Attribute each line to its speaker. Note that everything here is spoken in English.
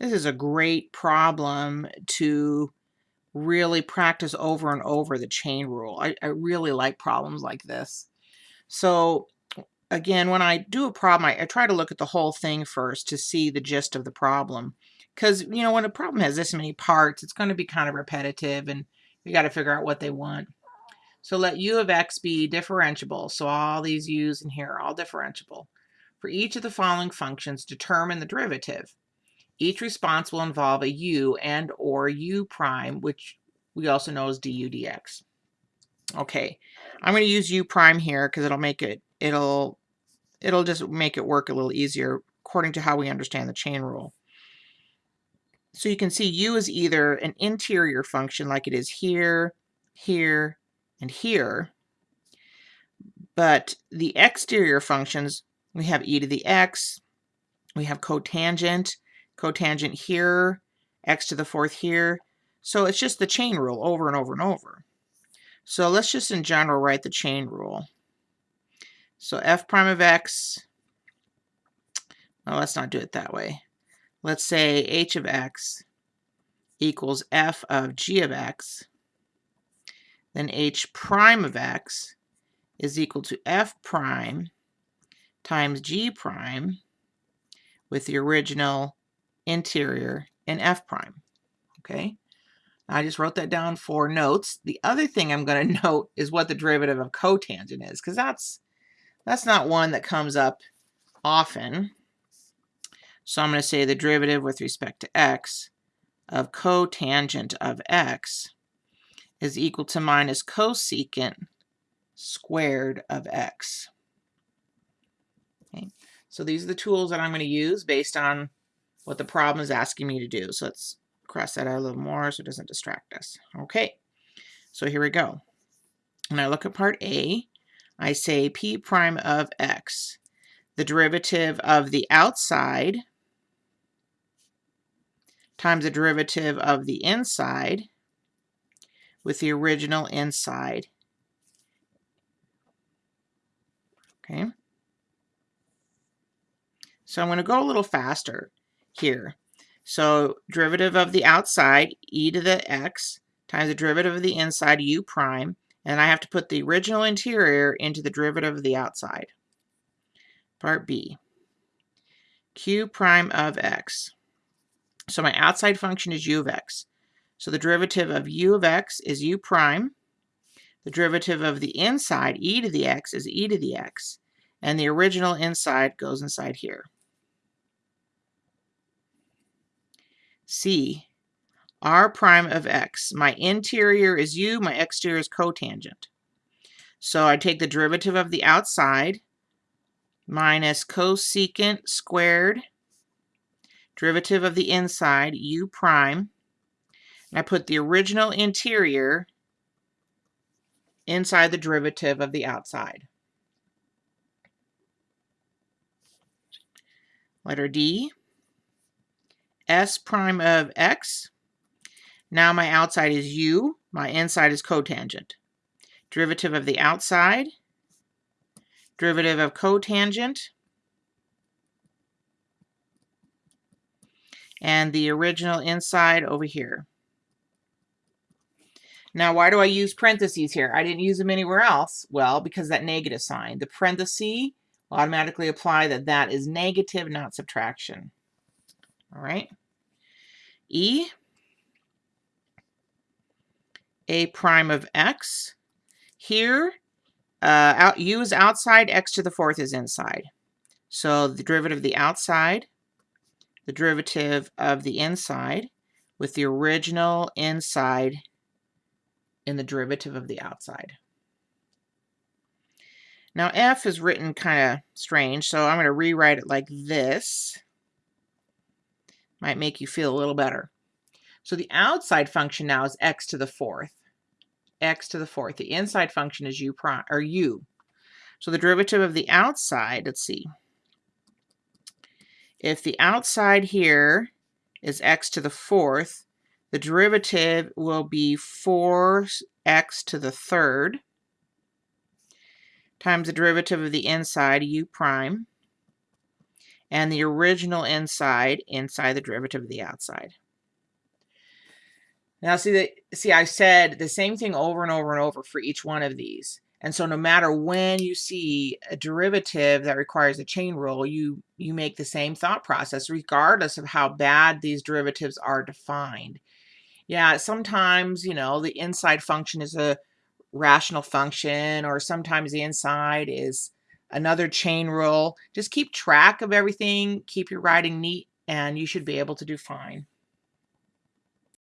Speaker 1: This is a great problem to really practice over and over the chain rule. I, I really like problems like this. So again, when I do a problem, I, I try to look at the whole thing first to see the gist of the problem. Because, you know, when a problem has this many parts, it's going to be kind of repetitive and you got to figure out what they want. So let u of x be differentiable. So all these u's in here are all differentiable. For each of the following functions, determine the derivative. Each response will involve a u and or u prime, which we also know as du dx. Okay, I'm going to use u prime here because it'll make it, it'll, it'll just make it work a little easier according to how we understand the chain rule. So you can see u is either an interior function like it is here, here, and here. But the exterior functions, we have e to the x, we have cotangent, cotangent here, x to the fourth here. So it's just the chain rule over and over and over. So let's just in general write the chain rule. So f prime of x, well, let's not do it that way. Let's say h of x equals f of g of x then h prime of x is equal to f prime times g prime with the original interior and f prime. Okay, I just wrote that down for notes. The other thing I'm going to note is what the derivative of cotangent is, because that's that's not one that comes up often. So I'm going to say the derivative with respect to x of cotangent of x is equal to minus cosecant squared of x. Okay. So these are the tools that I'm going to use based on what the problem is asking me to do. So let's cross that out a little more so it doesn't distract us. Okay, so here we go. When I look at part A, I say p prime of x, the derivative of the outside times the derivative of the inside with the original inside. Okay. So I'm going to go a little faster here. So derivative of the outside, e to the x, times the derivative of the inside, u prime, and I have to put the original interior into the derivative of the outside. Part B. q prime of x. So my outside function is u of x. So the derivative of u of x is u prime. The derivative of the inside, e to the x, is e to the x. And the original inside goes inside here. C, r prime of x. My interior is u, my exterior is cotangent. So I take the derivative of the outside minus cosecant squared, derivative of the inside, u prime, And I put the original interior inside the derivative of the outside. Letter D, S prime of x. Now my outside is u, my inside is cotangent. Derivative of the outside, derivative of cotangent, and the original inside over here. Now, why do I use parentheses here? I didn't use them anywhere else. Well, because that negative sign. The parenthesis will automatically apply that that is negative, not subtraction. All right. E, a prime of x. Here, uh, out, u is outside, x to the fourth is inside. So the derivative of the outside, the derivative of the inside, with the original inside in the derivative of the outside. Now f is written kind of strange, so I'm going to rewrite it like this. Might make you feel a little better. So the outside function now is x to the fourth. x to the fourth. The inside function is u prime or u. So the derivative of the outside, let's see. If the outside here is x to the fourth, the derivative will be 4x to the third times the derivative of the inside, u prime. And the original inside inside the derivative of the outside. Now see that see I said the same thing over and over and over for each one of these. And so no matter when you see a derivative that requires a chain rule, you you make the same thought process regardless of how bad these derivatives are defined. Yeah, sometimes, you know, the inside function is a rational function or sometimes the inside is another chain rule. Just keep track of everything, keep your writing neat, and you should be able to do fine.